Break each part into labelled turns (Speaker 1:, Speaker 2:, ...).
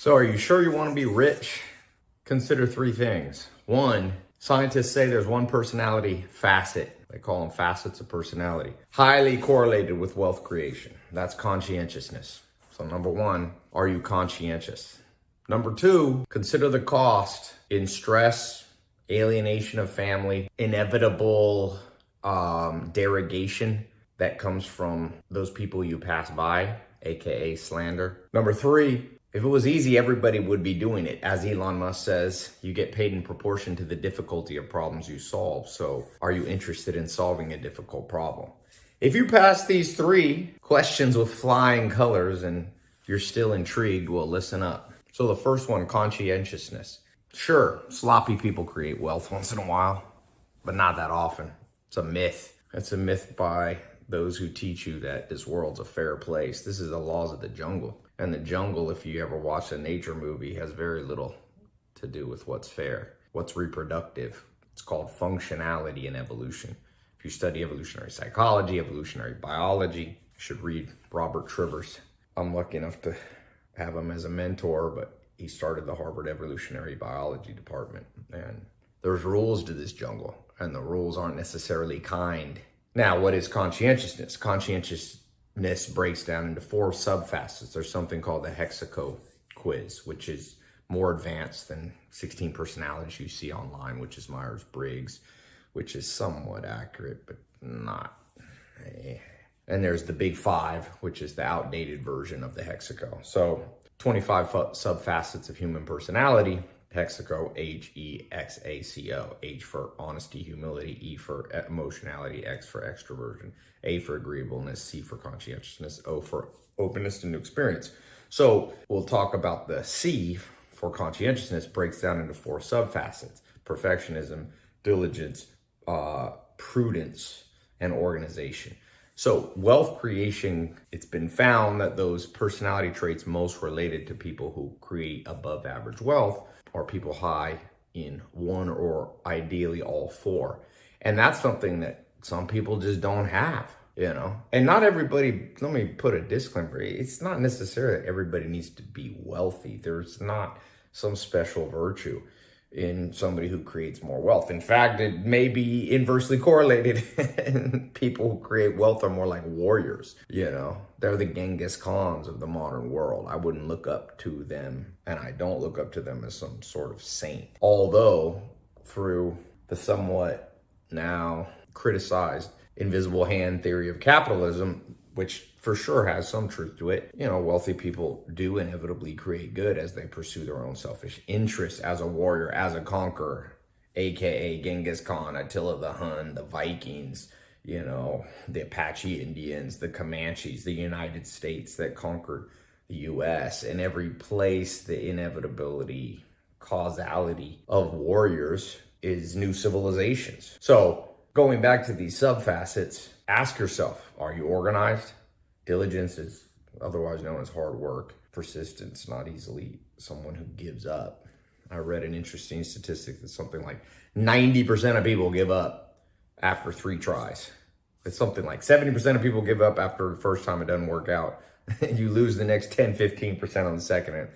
Speaker 1: So are you sure you want to be rich? Consider three things. One, scientists say there's one personality facet. They call them facets of personality. Highly correlated with wealth creation. That's conscientiousness. So number one, are you conscientious? Number two, consider the cost in stress, alienation of family, inevitable um, derogation that comes from those people you pass by, aka slander. Number three, if it was easy, everybody would be doing it. As Elon Musk says, you get paid in proportion to the difficulty of problems you solve. So are you interested in solving a difficult problem? If you pass these three questions with flying colors and you're still intrigued, well, listen up. So the first one, conscientiousness. Sure, sloppy people create wealth once in a while, but not that often. It's a myth. It's a myth by those who teach you that this world's a fair place. This is the laws of the jungle. And the jungle, if you ever watch a nature movie, has very little to do with what's fair, what's reproductive. It's called functionality in evolution. If you study evolutionary psychology, evolutionary biology, you should read Robert Trivers. I'm lucky enough to have him as a mentor, but he started the Harvard Evolutionary Biology Department. And there's rules to this jungle, and the rules aren't necessarily kind. Now, what is conscientiousness? Conscientious this breaks down into four subfacets. There's something called the Hexaco quiz, which is more advanced than 16 personalities you see online, which is Myers-Briggs, which is somewhat accurate, but not. And there's the Big Five, which is the outdated version of the Hexaco. So 25 subfacets of human personality, Hexaco, H-E-X-A-C-O. H for honesty, humility, E for emotionality, X for extroversion, A for agreeableness, C for conscientiousness, O for openness to new experience. So we'll talk about the C for conscientiousness breaks down into four subfacets, perfectionism, diligence, uh, prudence, and organization. So wealth creation, it's been found that those personality traits most related to people who create above average wealth are people high in one or ideally all four. And that's something that some people just don't have, you know? And not everybody, let me put a disclaimer, it's not necessarily that everybody needs to be wealthy. There's not some special virtue in somebody who creates more wealth. In fact, it may be inversely correlated. People who create wealth are more like warriors, you know. They're the Genghis Khans of the modern world. I wouldn't look up to them, and I don't look up to them as some sort of saint. Although, through the somewhat now criticized invisible hand theory of capitalism, which for sure has some truth to it. You know, wealthy people do inevitably create good as they pursue their own selfish interests as a warrior, as a conqueror, aka Genghis Khan, Attila the Hun, the Vikings, you know, the Apache Indians, the Comanches, the United States that conquered the US. In every place, the inevitability, causality of warriors is new civilizations. So going back to these subfacets, ask yourself, are you organized? Diligence is otherwise known as hard work. Persistence, not easily someone who gives up. I read an interesting statistic that something like 90% of people give up after three tries. It's something like 70% of people give up after the first time it doesn't work out. you lose the next 10, 15% on the second, and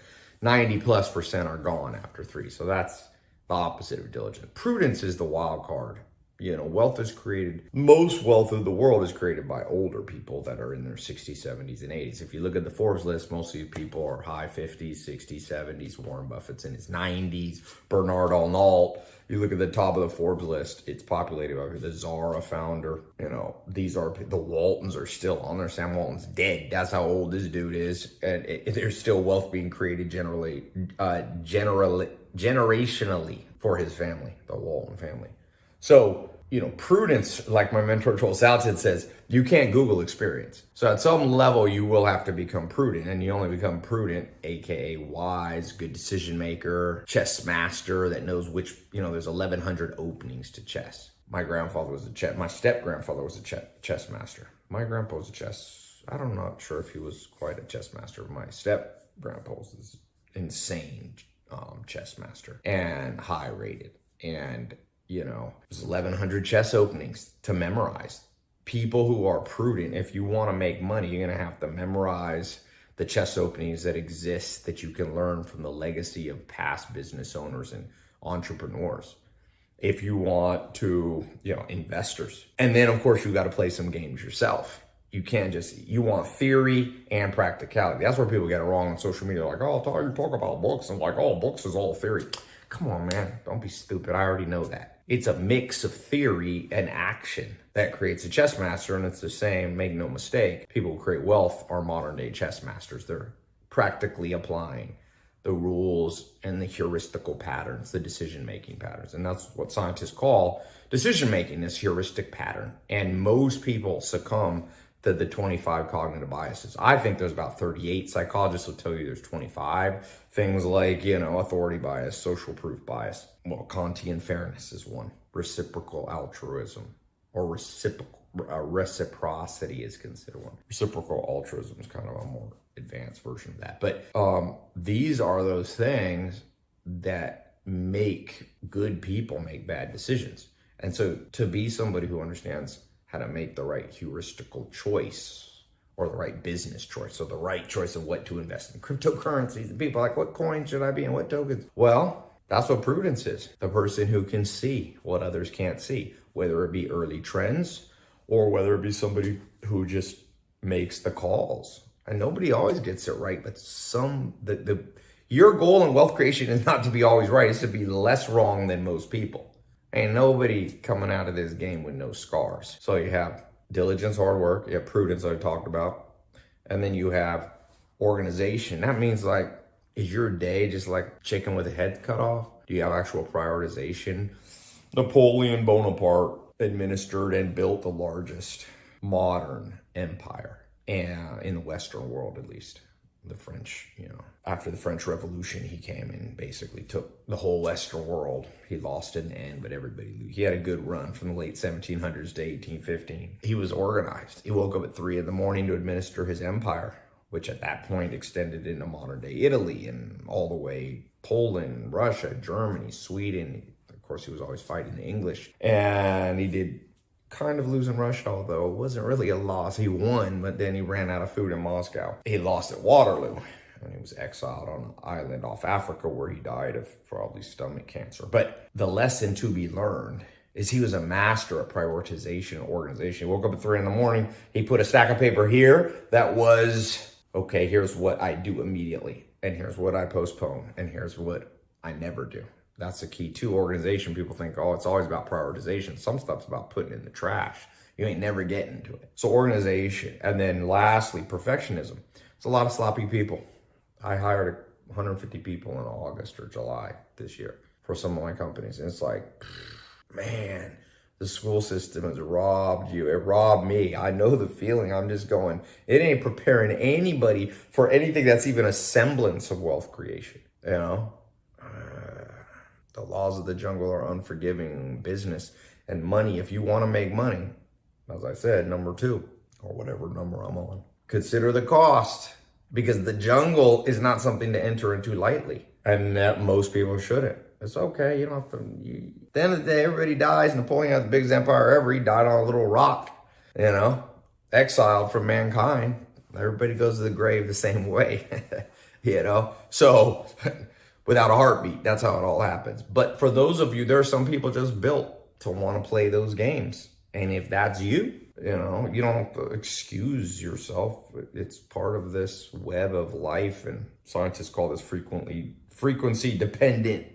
Speaker 1: 90 plus percent are gone after three. So that's the opposite of diligence. Prudence is the wild card. You know, wealth is created, most wealth of the world is created by older people that are in their 60s, 70s, and 80s. If you look at the Forbes list, most of these people are high 50s, 60s, 70s. Warren Buffett's in his 90s. Bernard Arnault. You look at the top of the Forbes list, it's populated by the Zara founder. You know, these are, the Waltons are still on there. Sam Walton's dead. That's how old this dude is. And it, there's still wealth being created generally, uh, generally, generationally for his family, the Walton family. So, you know, prudence, like my mentor Joel Salatin says, you can't Google experience. So at some level, you will have to become prudent and you only become prudent, AKA wise, good decision maker, chess master that knows which, you know, there's 1100 openings to chess. My grandfather was a chess, my step grandfather was a chess, chess master. My grandpa was a chess, I don't know, sure if he was quite a chess master. My step grandpa was insane um, chess master and high rated. And you know, there's 1,100 chess openings to memorize. People who are prudent, if you want to make money, you're going to have to memorize the chess openings that exist that you can learn from the legacy of past business owners and entrepreneurs. If you want to, you know, investors. And then of course you got to play some games yourself. You can't just, you want theory and practicality. That's where people get it wrong on social media. Like, oh, you talk about books and like, oh, books is all theory. Come on, man. Don't be stupid. I already know that. It's a mix of theory and action that creates a chess master. And it's the same, make no mistake. People who create wealth are modern day chess masters. They're practically applying the rules and the heuristical patterns, the decision-making patterns. And that's what scientists call decision-making, this heuristic pattern. And most people succumb to the 25 cognitive biases. I think there's about 38. Psychologists will tell you there's 25. Things like, you know, authority bias, social proof bias. Well, Kantian fairness is one. Reciprocal altruism or reciprocal uh, reciprocity is considered one. Reciprocal altruism is kind of a more advanced version of that. But um, these are those things that make good people make bad decisions. And so to be somebody who understands how to make the right heuristical choice or the right business choice. So the right choice of what to invest in cryptocurrencies. And people like, what coin should I be in? What tokens? Well, that's what prudence is. The person who can see what others can't see, whether it be early trends or whether it be somebody who just makes the calls. And nobody always gets it right, but some, the, the, your goal in wealth creation is not to be always right. It's to be less wrong than most people. Ain't nobody coming out of this game with no scars. So you have diligence, hard work, you have prudence I talked about, and then you have organization. That means like, is your day just like chicken with a head cut off? Do you have actual prioritization? Napoleon Bonaparte administered and built the largest modern empire and in the Western world, at least the French, you know, after the French Revolution, he came and basically took the whole Western world. He lost in the end, but everybody, he had a good run from the late 1700s to 1815. He was organized. He woke up at three in the morning to administer his empire, which at that point extended into modern day Italy and all the way Poland, Russia, Germany, Sweden. Of course, he was always fighting the English. And he did kind of losing Russia, although it wasn't really a loss. He won, but then he ran out of food in Moscow. He lost at Waterloo and he was exiled on an island off Africa where he died of probably stomach cancer. But the lesson to be learned is he was a master at prioritization and organization. He woke up at three in the morning. He put a stack of paper here that was, okay, here's what I do immediately. And here's what I postpone. And here's what I never do. That's the key to organization. People think, oh, it's always about prioritization. Some stuff's about putting in the trash. You ain't never getting to it. So organization. And then lastly, perfectionism. It's a lot of sloppy people. I hired 150 people in August or July this year for some of my companies. And it's like, man, the school system has robbed you. It robbed me. I know the feeling. I'm just going, it ain't preparing anybody for anything that's even a semblance of wealth creation, you know? The laws of the jungle are unforgiving business and money. If you want to make money, as I said, number two, or whatever number I'm on, consider the cost because the jungle is not something to enter into lightly. And that most people shouldn't. It's okay. You don't have to. You, at the end of the day, everybody dies. Napoleon had the biggest empire ever. He died on a little rock, you know, exiled from mankind. Everybody goes to the grave the same way, you know. So without a heartbeat. That's how it all happens. But for those of you, there are some people just built to want to play those games. And if that's you, you know, you don't excuse yourself. It's part of this web of life. And scientists call this frequently frequency dependent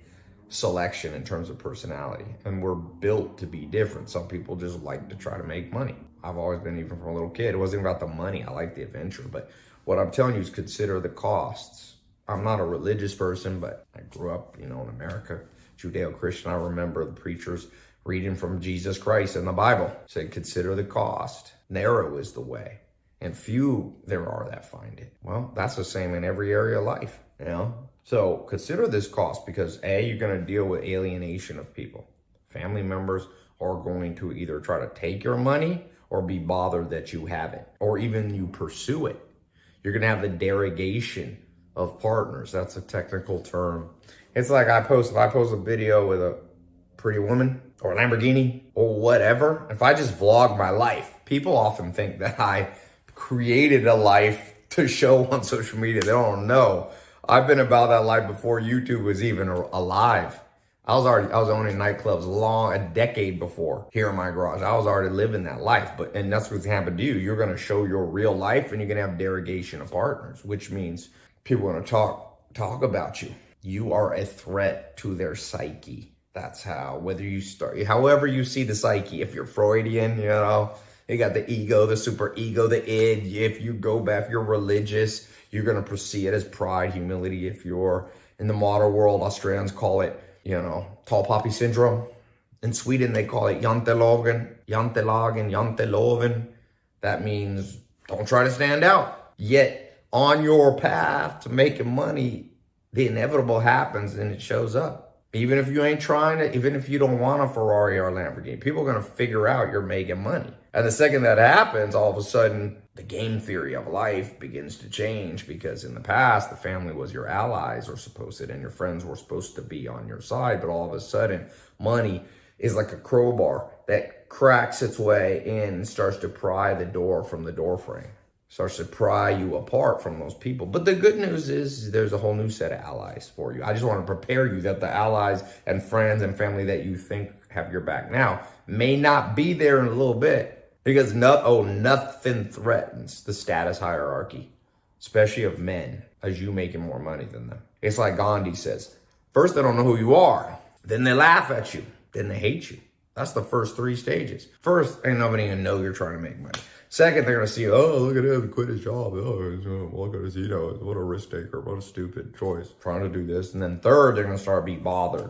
Speaker 1: selection in terms of personality. And we're built to be different. Some people just like to try to make money. I've always been, even from a little kid, it wasn't about the money. I like the adventure. But what I'm telling you is consider the costs I'm not a religious person, but I grew up, you know, in America, Judeo-Christian. I remember the preachers reading from Jesus Christ in the Bible. Said, consider the cost. Narrow is the way. And few there are that find it. Well, that's the same in every area of life, you know? So consider this cost because A, you're going to deal with alienation of people. Family members are going to either try to take your money or be bothered that you have it, or even you pursue it. You're going to have the derogation of partners. That's a technical term. It's like I post, if I post a video with a pretty woman or a Lamborghini or whatever, if I just vlog my life, people often think that I created a life to show on social media. They don't know. I've been about that life before YouTube was even alive. I was already, I was owning nightclubs long, a decade before here in my garage. I was already living that life, but, and that's what's happened to you. You're going to show your real life and you're going to have derogation of partners, which means people going to talk, talk about you. You are a threat to their psyche. That's how, whether you start, however you see the psyche, if you're Freudian, you know, you got the ego, the super ego, the id. If you go back, you're religious, you're going to perceive it as pride, humility. If you're in the modern world, Australians call it, you know, tall poppy syndrome. In Sweden, they call it jantelagen, jantelagen, janteloven. That means don't try to stand out. Yet on your path to making money, the inevitable happens and it shows up. Even if you ain't trying to, even if you don't want a Ferrari or a Lamborghini, people are going to figure out you're making money. And the second that happens, all of a sudden, the game theory of life begins to change because in the past, the family was your allies or supposed to, and your friends were supposed to be on your side. But all of a sudden, money is like a crowbar that cracks its way in and starts to pry the door from the door frame starts to pry you apart from those people. But the good news is there's a whole new set of allies for you. I just want to prepare you that the allies and friends and family that you think have your back now may not be there in a little bit because no, oh, nothing threatens the status hierarchy, especially of men, as you making more money than them. It's like Gandhi says, first they don't know who you are, then they laugh at you, then they hate you. That's the first three stages. First, ain't nobody gonna know you're trying to make money. Second, they're going to see, oh, look at him, quit his job. Oh, look at his, you know, what a risk taker, what a stupid choice, trying to do this. And then third, they're going to start be bothered.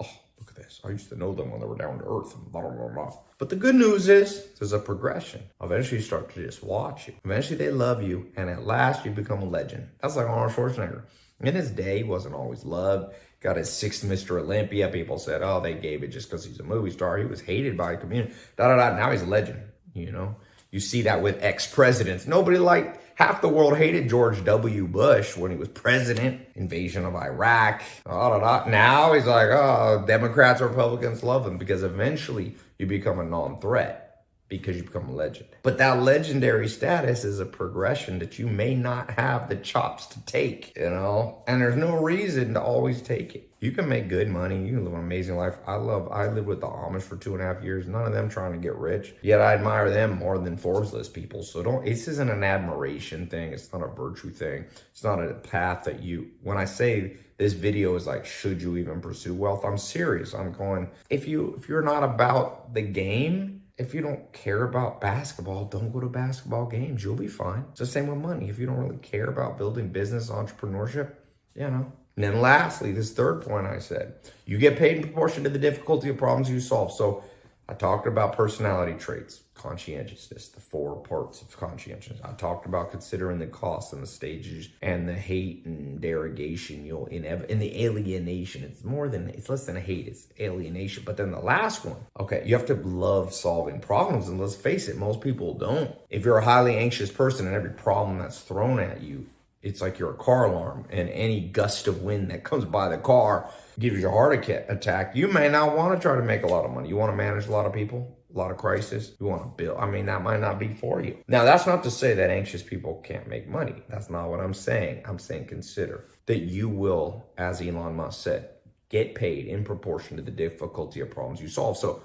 Speaker 1: Oh, look at this. I used to know them when they were down to earth. Blah, blah, blah, blah. But the good news is there's a progression. Eventually, you start to just watch you. Eventually, they love you. And at last, you become a legend. That's like Arnold Schwarzenegger. In his day, he wasn't always loved. Got his sixth Mr. Olympia. People said, oh, they gave it just because he's a movie star. He was hated by the community. Da, da, da. Now he's a legend, you know? You see that with ex-presidents. Nobody liked, half the world hated George W. Bush when he was president, invasion of Iraq, da, da, da. Now he's like, oh, Democrats, Republicans love him because eventually you become a non-threat because you become a legend. But that legendary status is a progression that you may not have the chops to take, you know? And there's no reason to always take it. You can make good money. You can live an amazing life. I love, I lived with the Amish for two and a half years. None of them trying to get rich. Yet I admire them more than Forbes people. So don't, this isn't an admiration thing. It's not a virtue thing. It's not a path that you, when I say this video is like, should you even pursue wealth? I'm serious. I'm going, if you, if you're not about the game, if you don't care about basketball, don't go to basketball games. You'll be fine. It's the same with money. If you don't really care about building business, entrepreneurship, you know. And then lastly, this third point I said, you get paid in proportion to the difficulty of problems you solve. So I talked about personality traits, conscientiousness, the four parts of conscientiousness. I talked about considering the cost and the stages and the hate and derogation you'll in in the alienation. It's more than it's less than a hate, it's alienation. But then the last one, okay, you have to love solving problems. And let's face it, most people don't. If you're a highly anxious person and every problem that's thrown at you it's like you're a car alarm and any gust of wind that comes by the car gives you a heart attack. You may not want to try to make a lot of money. You want to manage a lot of people, a lot of crisis. You want to build. I mean, that might not be for you. Now, that's not to say that anxious people can't make money. That's not what I'm saying. I'm saying consider that you will, as Elon Musk said, get paid in proportion to the difficulty of problems you solve. So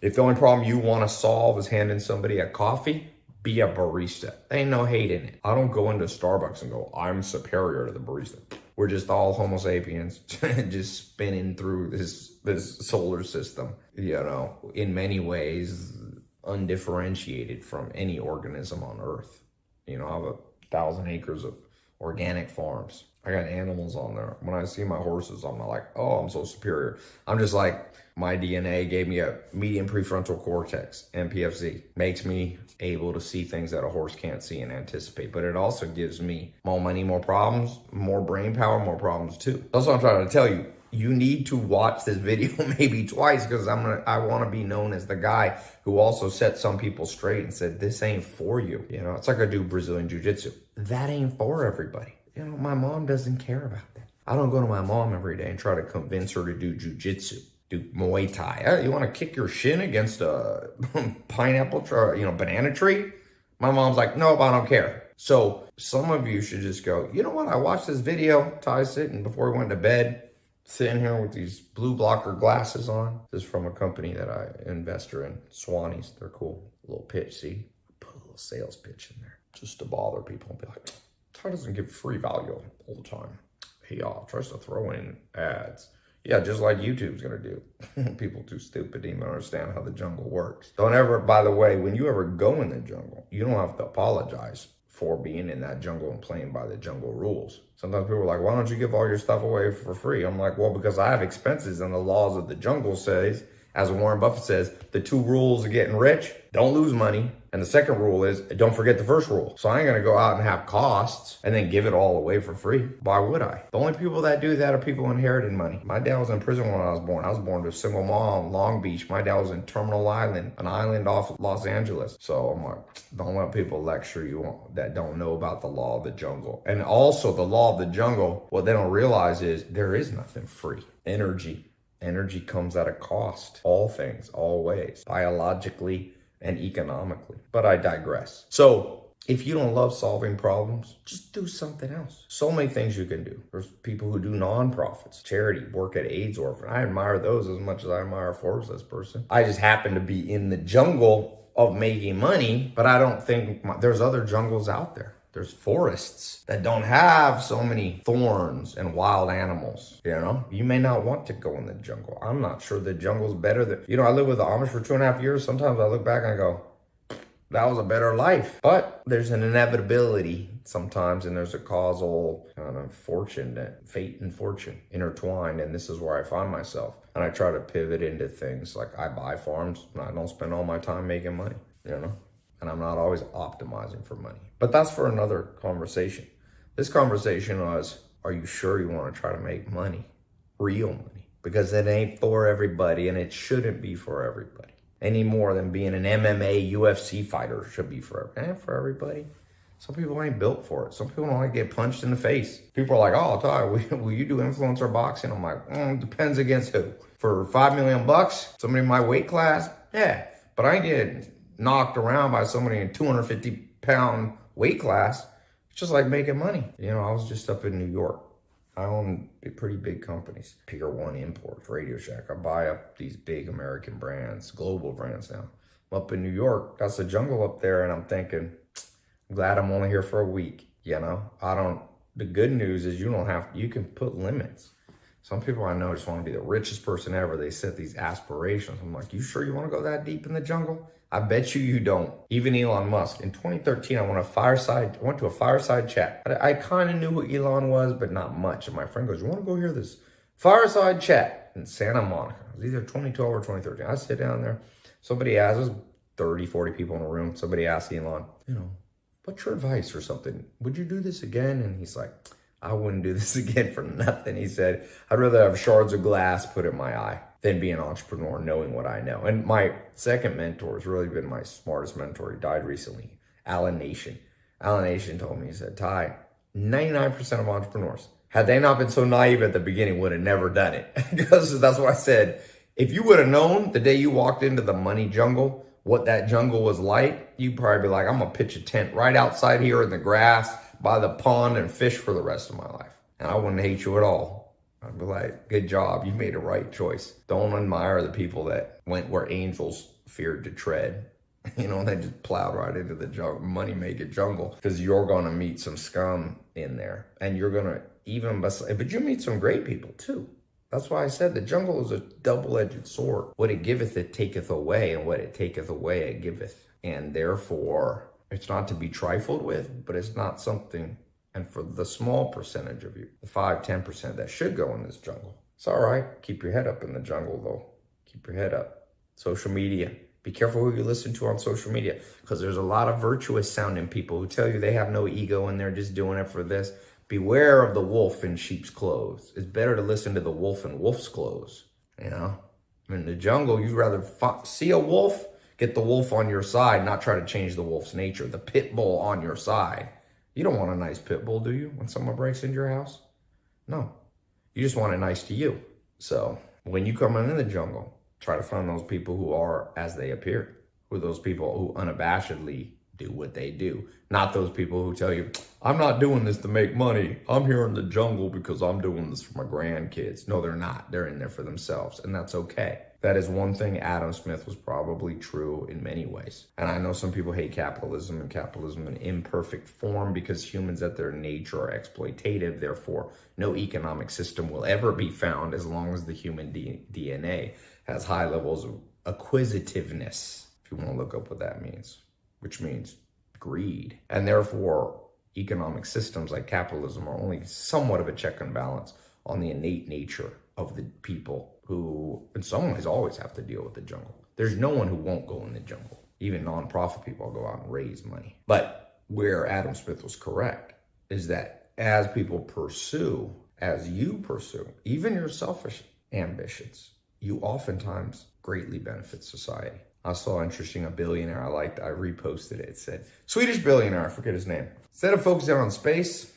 Speaker 1: if the only problem you want to solve is handing somebody a coffee, be a barista. Ain't no hate in it. I don't go into Starbucks and go, I'm superior to the barista. We're just all homo sapiens just spinning through this, this solar system, you know, in many ways undifferentiated from any organism on earth. You know, I have a thousand acres of organic farms. I got animals on there. When I see my horses, I'm not like, oh, I'm so superior. I'm just like, my DNA gave me a median prefrontal cortex, MPFC. Makes me able to see things that a horse can't see and anticipate. But it also gives me more money, more problems, more brain power, more problems too. That's what I'm trying to tell you. You need to watch this video maybe twice because I'm gonna I want to be known as the guy who also set some people straight and said this ain't for you. You know, it's like I do Brazilian jiu-jitsu. That ain't for everybody. You know, my mom doesn't care about that. I don't go to my mom every day and try to convince her to do jiu-jitsu do Muay Thai. You want to kick your shin against a pineapple, tree, you know, banana tree? My mom's like, nope, I don't care. So some of you should just go, you know what? I watched this video, Tai sitting before he went to bed, sitting here with these blue blocker glasses on. This is from a company that I investor in, Swannies. They're cool. A little pitch, see? Put a little sales pitch in there just to bother people and be like, Tai doesn't give free value all the time. He uh, tries to throw in ads. Yeah, just like YouTube's gonna do. People too stupid to even understand how the jungle works. Don't ever, by the way, when you ever go in the jungle, you don't have to apologize for being in that jungle and playing by the jungle rules. Sometimes people are like, why don't you give all your stuff away for free? I'm like, well, because I have expenses and the laws of the jungle says, as Warren Buffett says, the two rules of getting rich, don't lose money and the second rule is don't forget the first rule. So I ain't gonna go out and have costs and then give it all away for free. Why would I? The only people that do that are people inheriting money. My dad was in prison when I was born. I was born to a single mom, Long Beach. My dad was in Terminal Island, an island off Los Angeles. So I'm like, don't let people lecture you that don't know about the law of the jungle. And also the law of the jungle, what they don't realize is there is nothing free. Energy. Energy comes at a cost. All things, always. Biologically, and economically. But I digress. So if you don't love solving problems, just do something else. So many things you can do. There's people who do nonprofits, charity, work at AIDS orphan. I admire those as much as I admire Forbes as person. I just happen to be in the jungle of making money, but I don't think my, there's other jungles out there. There's forests that don't have so many thorns and wild animals. You know, you may not want to go in the jungle. I'm not sure the jungle's better than, you know, I lived with the Amish for two and a half years. Sometimes I look back and I go, that was a better life. But there's an inevitability sometimes, and there's a causal kind of fortune, that fate and fortune intertwined. And this is where I find myself. And I try to pivot into things like I buy farms and I don't spend all my time making money, you know? And I'm not always optimizing for money. But that's for another conversation. This conversation was, are you sure you want to try to make money? Real money. Because it ain't for everybody and it shouldn't be for everybody. Any more than being an MMA UFC fighter should be for, eh, for everybody. Some people ain't built for it. Some people don't like to get punched in the face. People are like, oh, Tai, will, you do influencer boxing? I'm like, mm, depends against who. For five million bucks, somebody in my weight class, yeah. But I ain't getting knocked around by somebody in 250 pound weight class. It's just like making money. You know, I was just up in New York. I own pretty big companies, Pier One Imports, Radio Shack. I buy up these big American brands, global brands now. I'm up in New York. That's the jungle up there. And I'm thinking, I'm glad I'm only here for a week. You know, I don't, the good news is you don't have, you can put limits. Some people I know just want to be the richest person ever. They set these aspirations. I'm like, you sure you want to go that deep in the jungle? I bet you you don't. Even Elon Musk. In 2013, I went a fireside. I went to a fireside chat. I, I kind of knew who Elon was, but not much. And my friend goes, "You want to go hear this fireside chat in Santa Monica?" It was either 2012 or 2013. I sit down there. Somebody asks, 30, 40 people in a room. Somebody asks Elon, you know, what's your advice or something? Would you do this again? And he's like, I wouldn't do this again for nothing. He said, I'd rather have shards of glass put in my eye than be an entrepreneur knowing what I know. And my second mentor has really been my smartest mentor. He died recently, Alan Nation. Alan Nation told me, he said, Tai, 99% of entrepreneurs, had they not been so naive at the beginning, would have never done it. because that's what I said. If you would have known the day you walked into the money jungle, what that jungle was like, you'd probably be like, I'm gonna pitch a tent right outside here in the grass by the pond and fish for the rest of my life. And I wouldn't hate you at all. I'd be like, good job. You made a right choice. Don't admire the people that went where angels feared to tread. You know, they just plowed right into the money making jungle because you're going to meet some scum in there and you're going to even, but you meet some great people too. That's why I said the jungle is a double-edged sword. What it giveth, it taketh away, and what it taketh away, it giveth. And therefore, it's not to be trifled with, but it's not something and for the small percentage of you, the 5 10% that should go in this jungle, it's all right. Keep your head up in the jungle, though. Keep your head up. Social media. Be careful who you listen to on social media because there's a lot of virtuous sounding people who tell you they have no ego and they're just doing it for this. Beware of the wolf in sheep's clothes. It's better to listen to the wolf in wolf's clothes. You know, in the jungle, you'd rather see a wolf, get the wolf on your side, not try to change the wolf's nature. The pit bull on your side you don't want a nice pit bull, do you, when someone breaks into your house? No. You just want it nice to you. So when you come into the jungle, try to find those people who are as they appear, who are those people who unabashedly do what they do. Not those people who tell you, I'm not doing this to make money. I'm here in the jungle because I'm doing this for my grandkids. No, they're not. They're in there for themselves, and that's okay. That is one thing Adam Smith was probably true in many ways. And I know some people hate capitalism and capitalism in imperfect form because humans at their nature are exploitative. Therefore, no economic system will ever be found as long as the human DNA has high levels of acquisitiveness, if you want to look up what that means, which means greed. And therefore, economic systems like capitalism are only somewhat of a check and balance on the innate nature of the people who, in some ways, always have to deal with the jungle. There's no one who won't go in the jungle. Even nonprofit people go out and raise money. But where Adam Smith was correct is that as people pursue, as you pursue, even your selfish ambitions, you oftentimes greatly benefit society. I saw interesting a billionaire I liked. I reposted it. It said Swedish billionaire. I forget his name. Instead of focusing on space,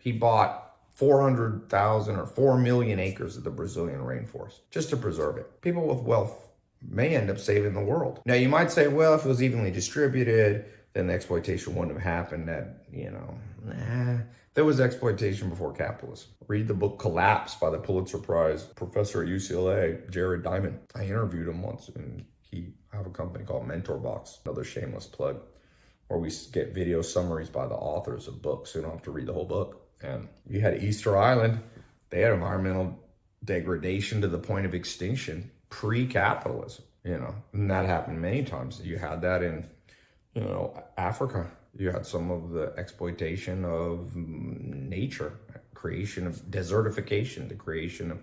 Speaker 1: he bought 400,000 or 4 million acres of the Brazilian rainforest just to preserve it. People with wealth may end up saving the world. Now, you might say, well, if it was evenly distributed, then the exploitation wouldn't have happened. That, you know, nah, there was exploitation before capitalism. Read the book Collapse by the Pulitzer Prize professor at UCLA, Jared Diamond. I interviewed him once and he I have a company called Mentor Box, another shameless plug, where we get video summaries by the authors of books. So you don't have to read the whole book. And you had Easter Island, they had environmental degradation to the point of extinction pre-capitalism, you know, and that happened many times. You had that in, you know, Africa you had some of the exploitation of mm, nature, creation of desertification, the creation of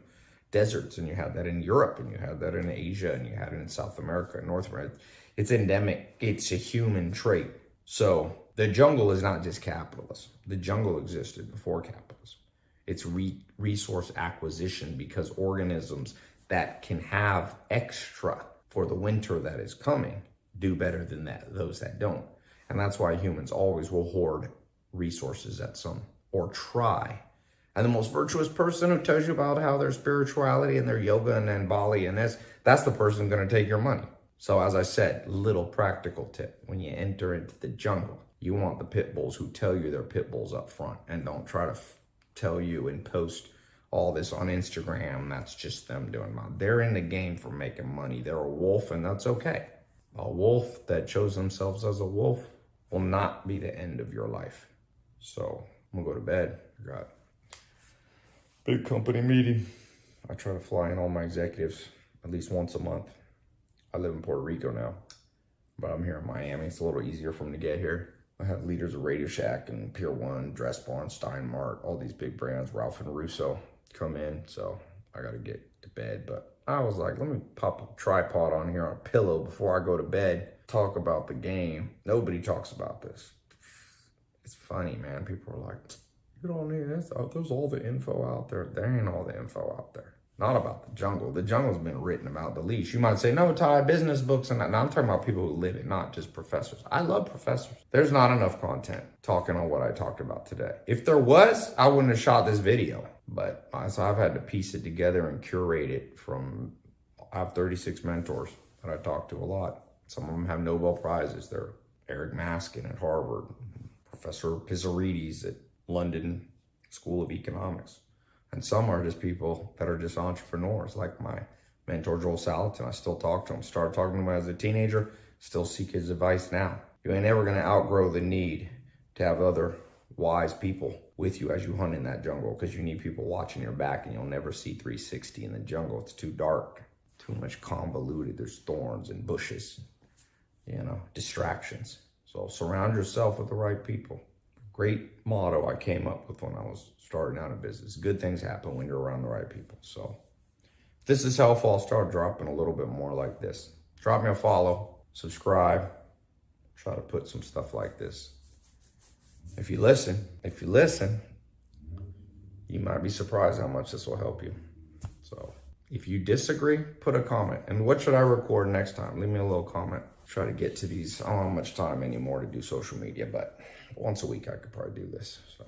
Speaker 1: deserts, and you had that in Europe, and you had that in Asia, and you had it in South America and North America. It's endemic. It's a human trait. So the jungle is not just capitalism. The jungle existed before capitalism. It's re resource acquisition because organisms that can have extra for the winter that is coming do better than that those that don't. And that's why humans always will hoard resources at some or try. And the most virtuous person who tells you about how their spirituality and their yoga and then Bali and this, that's the person going to take your money. So as I said, little practical tip. When you enter into the jungle, you want the pit bulls who tell you they're pit bulls up front and don't try to tell you and post all this on Instagram. That's just them doing that. They're in the game for making money. They're a wolf and that's okay. A wolf that shows themselves as a wolf will not be the end of your life. So I'm gonna go to bed. I got big company meeting. I try to fly in all my executives at least once a month. I live in Puerto Rico now, but I'm here in Miami. It's a little easier for me to get here. I have leaders of Radio Shack and Pier One, Dress Barn, Steinmart, all these big brands, Ralph and Russo come in. So I got to get to bed. But I was like, let me pop a tripod on here on a pillow before I go to bed talk about the game. Nobody talks about this. It's funny, man. People are like, you don't need this. Oh, there's all the info out there. There ain't all the info out there. Not about the jungle. The jungle's been written about the leash. You might say, no, Tai, business books and that. No, I'm talking about people who live it, not just professors. I love professors. There's not enough content talking on what I talked about today. If there was, I wouldn't have shot this video. But so I've had to piece it together and curate it from, I have 36 mentors that I talk to a lot. Some of them have Nobel Prizes. They're Eric Maskin at Harvard, Professor Pissarides at London School of Economics. And some are just people that are just entrepreneurs, like my mentor, Joel Salatin. I still talk to him. Started talking to him as a teenager, still seek his advice now. You ain't ever to outgrow the need to have other wise people with you as you hunt in that jungle because you need people watching your back and you'll never see 360 in the jungle. It's too dark, too much convoluted. There's thorns and bushes you know, distractions. So surround yourself with the right people. Great motto I came up with when I was starting out in business. Good things happen when you're around the right people. So if this is helpful, I'll start dropping a little bit more like this. Drop me a follow, subscribe, try to put some stuff like this. If you listen, if you listen, you might be surprised how much this will help you. So if you disagree, put a comment. And what should I record next time? Leave me a little comment try to get to these. I don't have much time anymore to do social media, but once a week I could probably do this. So.